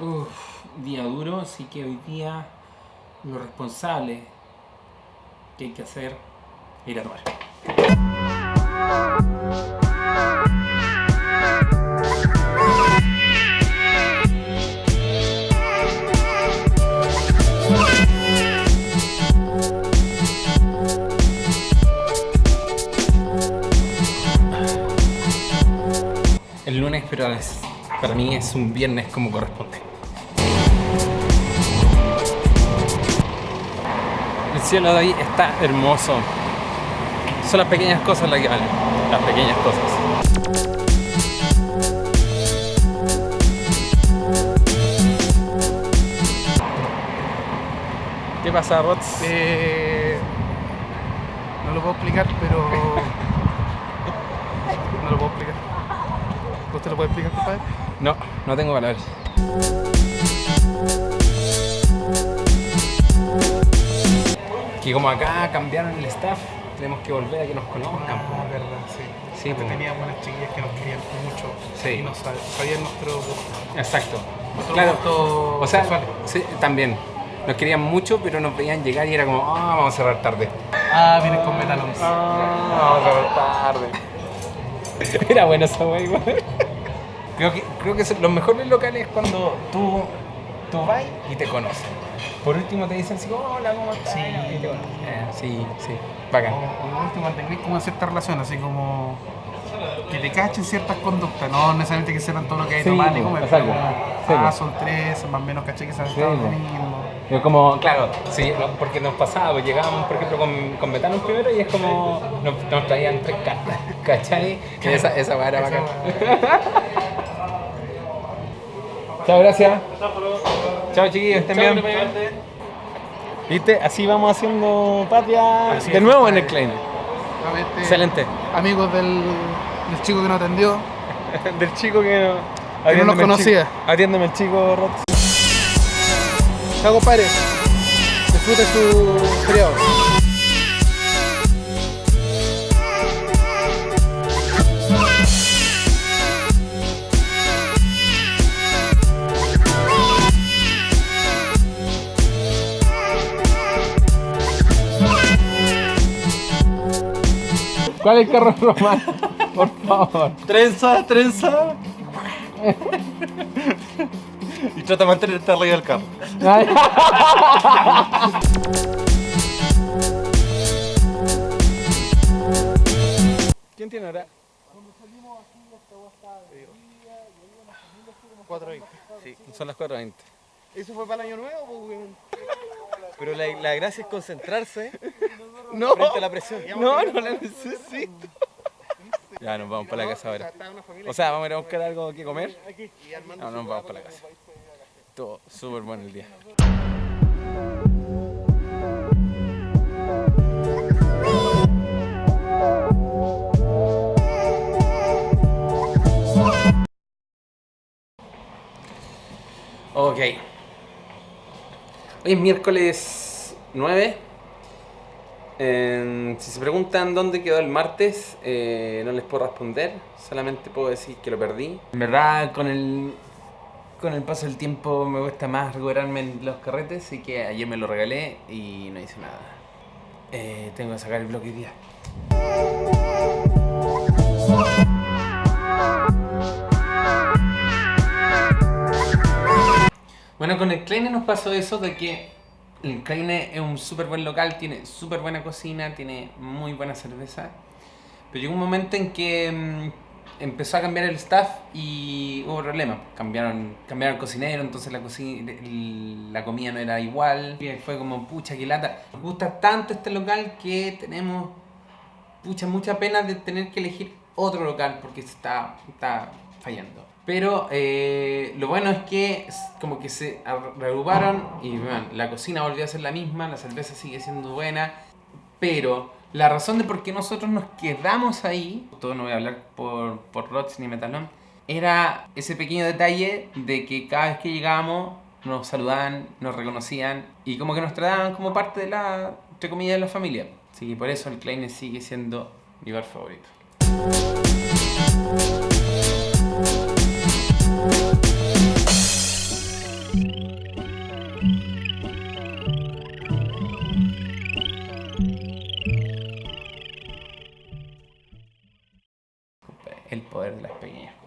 Uf, día duro, así que hoy día lo responsable que hay que hacer ir a tomar. Para mí es un viernes como corresponde. El cielo de ahí está hermoso. Son las pequeñas cosas las que valen. Las pequeñas cosas. ¿Qué pasa, Rots? Eh, no lo puedo explicar, pero. No lo puedo explicar. ¿Usted lo puede explicar, compadre? No, no tengo palabras. Que como acá cambiaron el staff, tenemos que volver a que nos conozcan. Ah, verdad, sí. Sí, pues. teníamos unas chiquillas que nos querían mucho Sí. y no sab- sabían nuestro gusto. Exacto. Nuestro Claro. gusto O sea, sexual. sí, también. Nos querían mucho, pero nos veían llegar y era como, ah, vamos a cerrar tarde. Ah, vienes con Metalons. Ah, vamos a cerrar tarde. Era bueno esa wey, igual. Creo que, creo que los mejores locales es cuando tú, tú vas y te conocen. Por último te dicen así, hola, ¿cómo estás? Sí. Y te conocen. Eh, sí, sí. Bacán. O, o por último, mantengáis como cierta relación, así como que te cachen ciertas conductas, no necesariamente que sean todo lo que hay Sí, tomar ni comer, exacto. pero como, Sí, ah, pues. son tres, más o menos caché que se han Sí, estado lo mismo. Es como, claro, sí, no, porque nos pasaba, pues llegábamos, por ejemplo, con, con Betano primero y es como, nos, nos traían tres cartas, ¿cachai? Y esa, esa Esa bacán. Chao, gracias. Chao, chiquillos, estén bien. ¿Viste? Así vamos haciendo patria Así de nuevo en el compadre. Nuevamente, Excelente. Amigos del, del chico que nos atendió. Del chico que no... Que no nos conocía. Atiéndeme el chico, Rots. Chao, compadre. Disfrute su feriado. ¿Cuál es el carro romano? Por favor. Trenza, trenza. y trata de mantenerte arriba del carro. ¿Quién tiene ahora? 4.20. Sí. Son las 4.20. ¿Eso fue para el año nuevo? pues, weón? Pero la, la gracia es concentrarse No. frente a la presión. No, no la necesito. Ya nos vamos para la casa ahora. O sea, vamos a ir a buscar algo que comer. No, nos vamos para la casa. Estuvo súper bueno el día. Ok. Hoy es miércoles 9. Eh, si se preguntan dónde quedó el martes, eh, no les puedo responder. Solamente puedo decir que lo perdí. En verdad, con el, con el paso del tiempo me cuesta más recuperarme los carretes, así que ayer me lo regalé y no hice nada. Eh, tengo que sacar el bloque hoy día. Bueno, con el Kleine nos pasó eso de que el Kleine es un súper buen local, tiene súper buena cocina, tiene muy buena cerveza. Pero llegó un momento en que mm, empezó a cambiar el staff y hubo problemas. Cambiaron, cambiaron el cocinero, entonces la, cocina, la comida no era igual. Y fue como, pucha, qué lata. Nos gusta tanto este local que tenemos pucha, mucha pena de tener que elegir otro local porque está, está fallando. Pero eh, lo bueno es que como que se ar- reagruparon y bueno, la cocina volvió a ser la misma, la cerveza sigue siendo buena, pero la razón de por qué nosotros nos quedamos ahí, todo no voy a hablar por, por Rots ni Metalón, era ese pequeño detalle de que cada vez que llegábamos nos saludaban, nos reconocían y como que nos trataban como parte de la, entre comillas, de la familia. Así que por eso el Kleine sigue siendo mi bar favorito. El poder de las pequeñas cosas.